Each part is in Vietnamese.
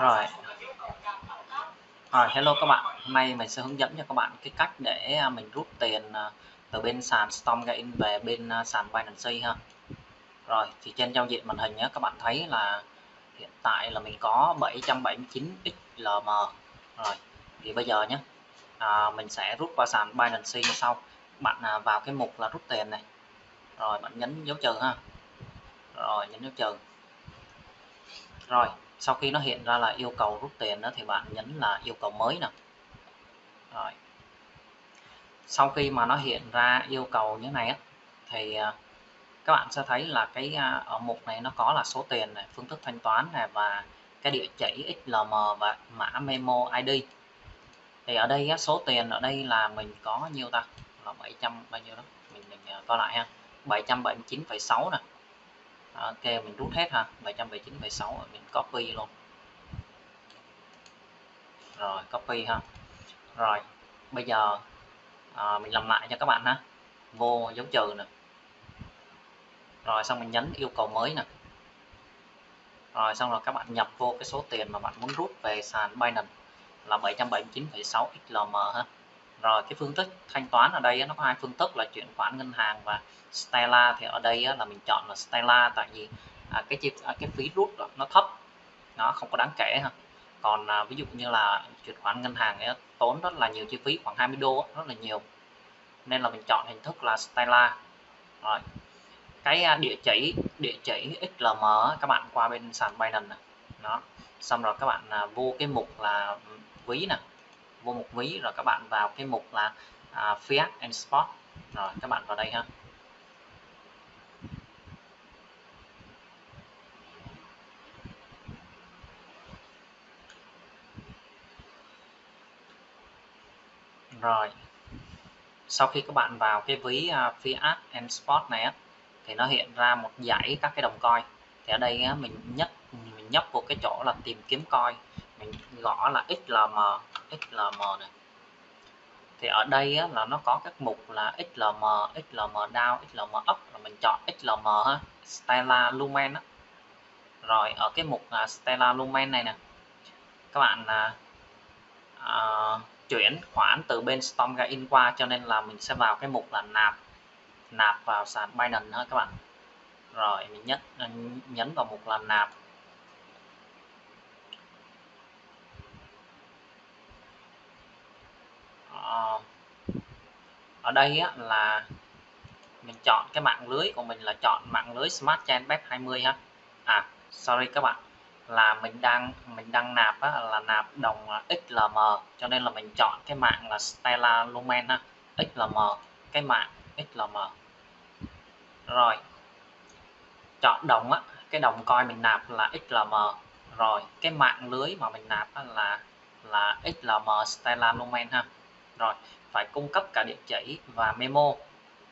rồi. Rồi hello các bạn. Hôm nay mình sẽ hướng dẫn cho các bạn cái cách để à, mình rút tiền à, từ bên sàn Stormgain về bên à, sàn Binance ha. Rồi thì trên giao diện màn hình nhé các bạn thấy là hiện tại là mình có 779 XLM rồi thì bây giờ nhé à, mình sẽ rút qua sàn Binance như sau. Bạn vào cái mục là rút tiền này. Rồi bạn nhấn dấu trừ ha. Rồi nhấn dấu trừ. Rồi sau khi nó hiện ra là yêu cầu rút tiền đó thì bạn nhấn là yêu cầu mới nè. Rồi. Sau khi mà nó hiện ra yêu cầu như này á thì à, các bạn sẽ thấy là cái à, ở mục này nó có là số tiền này phương thức thanh toán này và cái địa chỉ XLM và mã memo ID thì ở đây á, số tiền ở đây là mình có nhiêu ta? Là 700 bao nhiêu đó? Mình mình à, coi lại ha. 779,6 nè ok mình rút hết ha. 779,6 mình copy luôn. Rồi copy ha. Rồi bây giờ à, mình làm lại cho các bạn ha. Vô dấu trừ nè. Rồi xong mình nhấn yêu cầu mới nè. Rồi xong rồi các bạn nhập vô cái số tiền mà bạn muốn rút về sàn Binance là 779,6 XLM ha rồi cái phương thức thanh toán ở đây nó có hai phương thức là chuyển khoản ngân hàng và Stella. Thì ở đây là mình chọn là Stella tại vì à, cái chi à, cái phí rút nó thấp nó không có đáng kể ha. Còn à, ví dụ như là chuyển khoản ngân hàng ấy, tốn rất là nhiều chi phí khoảng 20 đô rất là nhiều. Nên là mình chọn hình thức là Stella. Rồi cái à, địa chỉ địa chỉ XLM các bạn qua bên sàn Binance này. đó xong rồi các bạn à, vô cái mục là ví nè vô một ví rồi các bạn vào cái mục là à, Fiat and Spot rồi các bạn vào đây ha. Rồi sau khi các bạn vào cái ví uh, Fiat and Spot này á thì nó hiện ra một dãy các cái đồng coin. Thì ở đây á, mình nhấp mình nhấp vô cái chỗ là tìm kiếm coin. Mình gõ là XLM XLM này. Thì ở đây á, là nó có các mục là XLM XLM down XLM up Rồi mình chọn XLM ha Stella Lumen á. rồi ở cái mục là Stella Lumen này nè các bạn là à, chuyển khoản từ bên Stormgain qua cho nên là mình sẽ vào cái mục là nạp nạp vào sàn Binance ha các bạn. Rồi mình nhấn nhấn vào mục là nạp. Ở đây á, là mình chọn cái mạng lưới của mình là chọn mạng lưới Smart Chain Web 20 ha. À sorry các bạn là mình đang mình đang nạp á, là nạp đồng XLM cho nên là mình chọn cái mạng là Stella Lumen ha. XLM cái mạng XLM rồi chọn đồng á cái đồng coin mình nạp là XLM rồi cái mạng lưới mà mình nạp là là XLM Stellar Lumen ha rồi phải cung cấp cả địa chỉ và memo.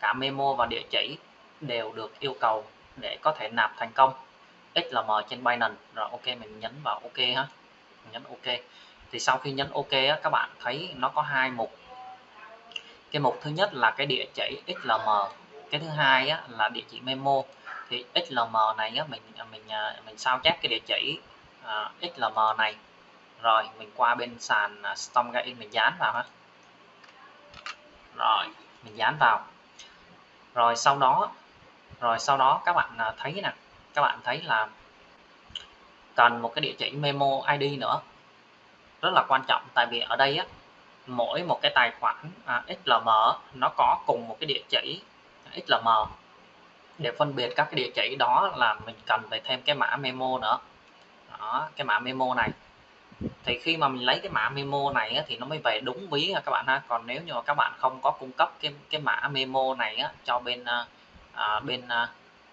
Cả memo và địa chỉ đều được yêu cầu để có thể nạp thành công. XLM trên Binance. Rồi ok mình nhấn vào ok ha. Mình nhấn ok. Thì sau khi nhấn ok á, các bạn thấy nó có hai mục. Cái mục thứ nhất là cái địa chỉ XLM cái thứ hai á, là địa chỉ memo. Thì XLM này á, mình mình à, mình sao chép cái địa chỉ à, uh, XLM này. Rồi mình qua bên sàn à, Stormgate Stormgain mình dán vào ha rồi mình dán vào. Rồi sau đó rồi sau đó các bạn à, thấy nè các bạn thấy là cần một cái địa chỉ memo ID nữa. Rất là quan trọng tại vì ở đây á mỗi một cái tài khoản à, XLM nó có cùng một cái địa chỉ XLM để phân biệt các cái địa chỉ đó là mình cần phải thêm cái mã memo nữa. Đó cái mã memo này thì khi mà mình lấy cái mã memo này á, thì nó mới về đúng ví các bạn ha. Còn nếu như mà các bạn không có cung cấp cái cái mã memo này á, cho bên à, à bên à,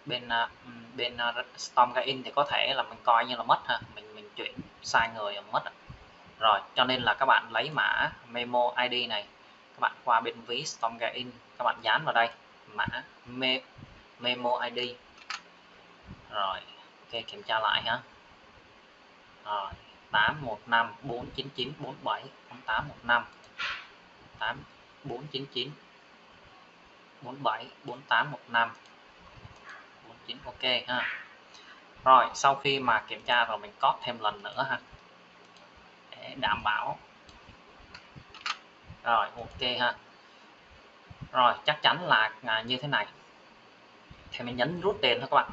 bên à, ừ, bên à, uh, Stormgain thì có thể là mình coi như là mất ha. Mình mình chuyển sai người mất rồi cho nên là các bạn lấy mã memo ID này các bạn qua bên ví Stormgain các bạn dán vào đây mã me, memo ID rồi ok kiểm tra lại ha. Rồi. 815 499 47 815 8499 47 4815 49 ok, ha. Rồi, sau khi mà kiểm tra rồi mình copy thêm lần nữa ha. Để đảm bảo. Rồi, ok ha. Rồi, chắc chắn là à, như thế này. Thì mình nhấn rút tiền thôi các bạn.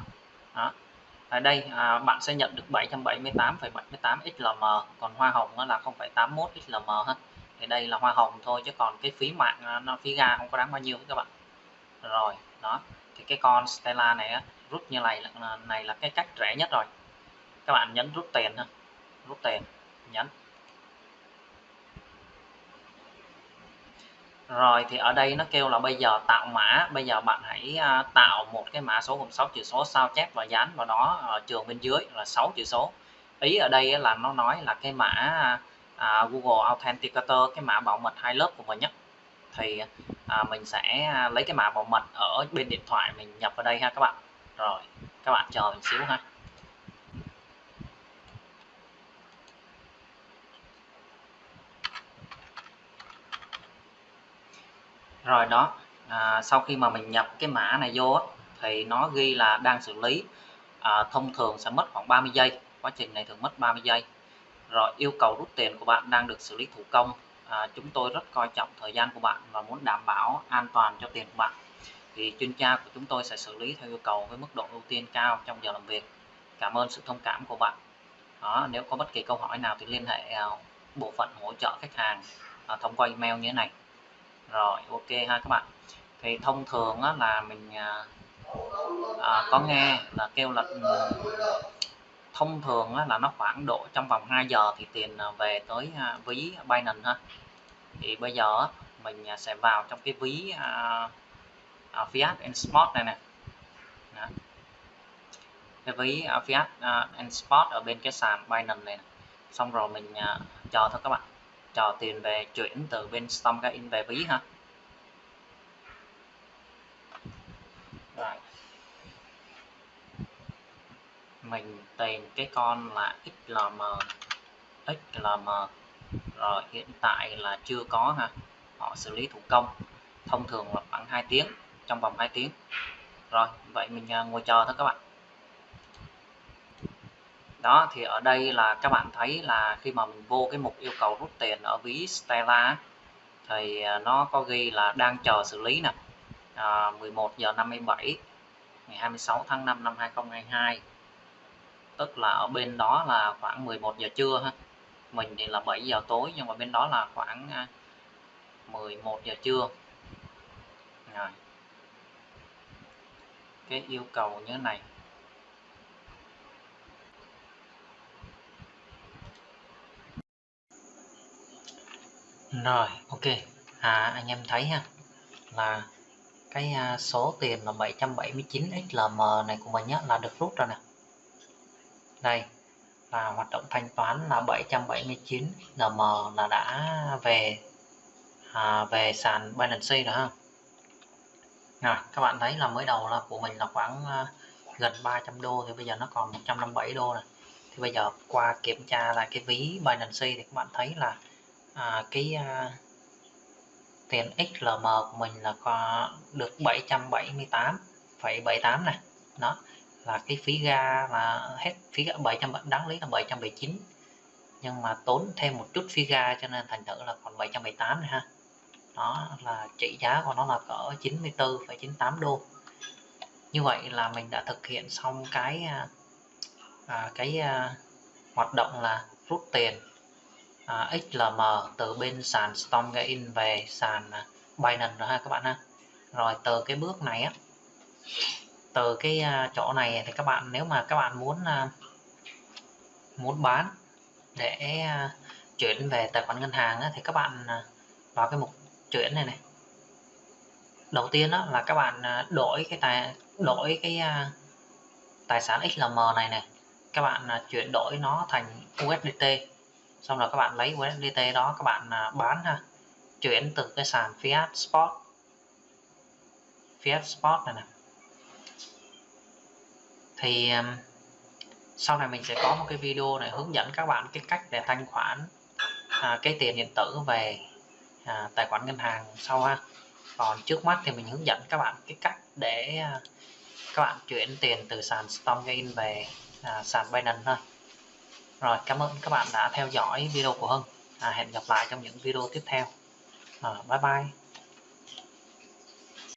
Đó ở đây à, bạn sẽ nhận được 778,78 XLM còn hoa hồng là 0,81 XLM ha. Thì đây là hoa hồng thôi chứ còn cái phí mạng à, nó phí ga không có đáng bao nhiêu các bạn. Rồi đó thì cái con Stella này á, rút như này là này là cái cách rẻ nhất rồi. Các bạn nhấn rút tiền ha rút tiền nhấn. Rồi thì ở đây nó kêu là bây giờ tạo mã bây giờ bạn hãy à, tạo một cái mã số gồm 6 chữ số sao chép và dán vào đó ở trường bên dưới là 6 chữ số. Ý ở đây là nó nói là cái mã à, Google Authenticator cái mã bảo mật hai lớp của mình nhé thì à, mình sẽ à, lấy cái mã bảo mật ở bên điện thoại mình nhập vào đây ha các bạn. Rồi các bạn chờ mình xíu ha. Rồi đó à, sau khi mà mình nhập cái mã này vô thì nó ghi là đang xử lý. À, thông thường sẽ mất khoảng 30 giây quá trình này thường mất 30 giây. Rồi yêu cầu rút tiền của bạn đang được xử lý thủ công. À, chúng tôi rất coi trọng thời gian của bạn và muốn đảm bảo an toàn cho tiền của bạn. Thì chuyên gia của chúng tôi sẽ xử lý theo yêu cầu với mức độ ưu tiên cao trong giờ làm việc. Cảm ơn sự thông cảm của bạn. Đó nếu có bất kỳ câu hỏi nào thì liên hệ à, bộ phận hỗ trợ khách hàng à, thông qua email như thế này rồi ok ha các bạn. Thì thông thường á, là mình à, à có nghe là kêu là ừ, thông thường á, là nó khoảng độ trong vòng 2 giờ thì tiền à, về tới à, ví Binance ha. Thì bây giờ á, mình à, sẽ vào trong cái ví à, à, Fiat and Spot này nè. Cái ví à, Fiat à, and Spot ở bên cái sàn Binance này nè. xong rồi mình à, chờ thôi các bạn chờ tiền về chuyển từ bên Stormgain về ví ha rồi. Mình tìm cái con là XLM XLM rồi, hiện tại là chưa có ha họ xử lý thủ công. Thông thường là khoảng 2 tiếng, trong vòng 2 tiếng. Rồi, vậy mình à, ngồi chờ thôi các bạn đó thì ở đây là các bạn thấy là khi mà mình vô cái mục yêu cầu rút tiền ở ví Stella thì à, nó có ghi là đang chờ xử lý nè. À, 11 giờ 57 ngày 26 tháng 5 năm 2022 tức là ở bên đó là khoảng 11 giờ trưa ha. Mình thì là 7 giờ tối nhưng mà bên đó là khoảng à, 11 giờ trưa. Rồi. Cái yêu cầu như thế này. Rồi ok. À anh em thấy ha là cái à, số tiền là 779 XLM này của mình nhé, là được rút ra nè. Đây là hoạt động thanh toán là 779 xlm là đã về à, về sàn Binance rồi ha. À, các bạn thấy là mới đầu là của mình là khoảng à, gần 300 đô thì bây giờ nó còn 157 đô này thì bây giờ qua kiểm tra lại cái ví Binance thì các bạn thấy là à, cái à, tiền XLM của mình là có được 778,78 này đó là cái phí ga là hết phí ga 700 đáng lý là 779 nhưng mà tốn thêm một chút phí ga cho nên thành thử là còn 778 này ha. Đó là trị giá của nó là cỡ 94,98 đô. Như vậy là mình đã thực hiện xong cái à, à cái à, hoạt động là rút tiền à, XLM từ bên sàn Stormgain về sàn à, Binance rồi ha các bạn ha. Rồi từ cái bước này á từ cái à, chỗ này thì các bạn nếu mà các bạn muốn à, muốn bán để chuyển về tài khoản ngân hàng á, thì các bạn vào cái mục chuyển này này. Đầu tiên đó là các bạn đổi cái tài đổi cái tài sản XLM này này. Các bạn chuyển đổi nó thành USDT xong rồi các bạn lấy USDT đó các bạn à, bán ha. Chuyển từ cái sàn Fiat Spot Fiat Spot này nè. Thì sau này mình sẽ có một cái video này hướng dẫn các bạn cái cách để thanh khoản à, cái tiền điện tử về à, tài khoản ngân hàng sau ha. Còn trước mắt thì mình hướng dẫn các bạn cái cách để à, các bạn chuyển tiền từ sàn Stormgain về à, sàn Binance thôi rồi cảm ơn các bạn đã theo dõi video của Hưng. À, hẹn gặp lại trong những video tiếp theo. À, bye bye.